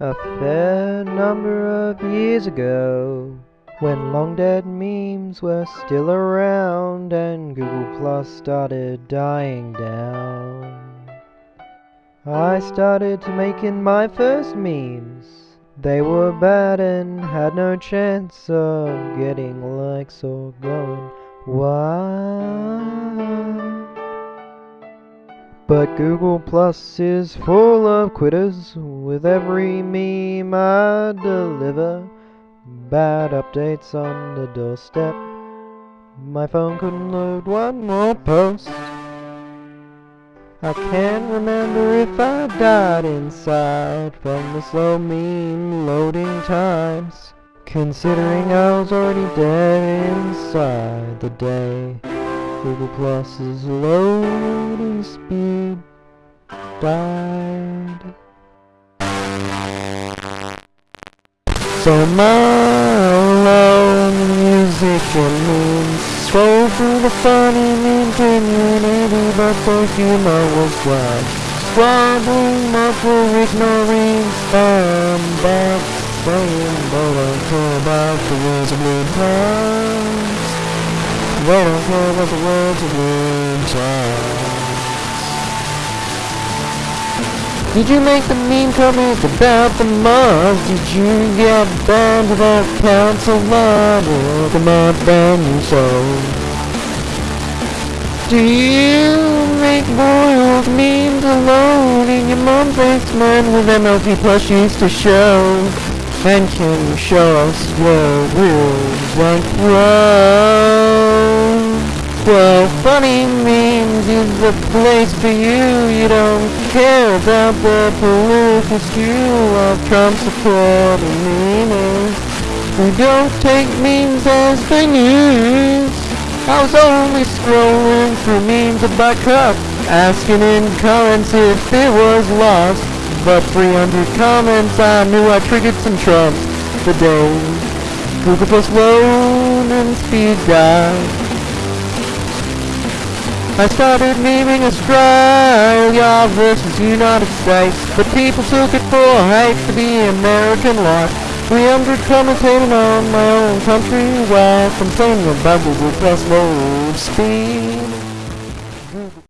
A fair number of years ago, when long dead memes were still around and Google Plus started dying down, I started making my first memes. They were bad and had no chance of getting likes or going wild. But Google Plus is full of quitters with every meme I deliver. Bad updates on the doorstep. My phone couldn't load one more post. I can't remember if I died inside from the slow meme loading times. Considering I was already dead inside the day. Google Plus's loading speed died. So my alone music and memes scroll through the funny meme community, but the humor was blind. Squabbling, muffle, ignoring spam, backstabbing, but I care about the words of blue times. They don't care about the words of blue times. Did you make the meme comment about the mods? Did you get banned without council mod or the mod ban you sold? Do you make boiled memes alone in your mom's basement with MLP plushies to show? And can you show us where rules went wrong? Well, funny memes is the place for you. You don't care about the political skew of Trump supporting memers who don't take memes as the news. I was only scrolling through memes about Cup, asking in comments if it was lost. But 300 comments, I knew I triggered some trumps. The day Google Plus load and speed died. I started memeing Australia versus United States, but people took it for hate to be American life. 300 commentating on my own country while complaining about Plus load speed.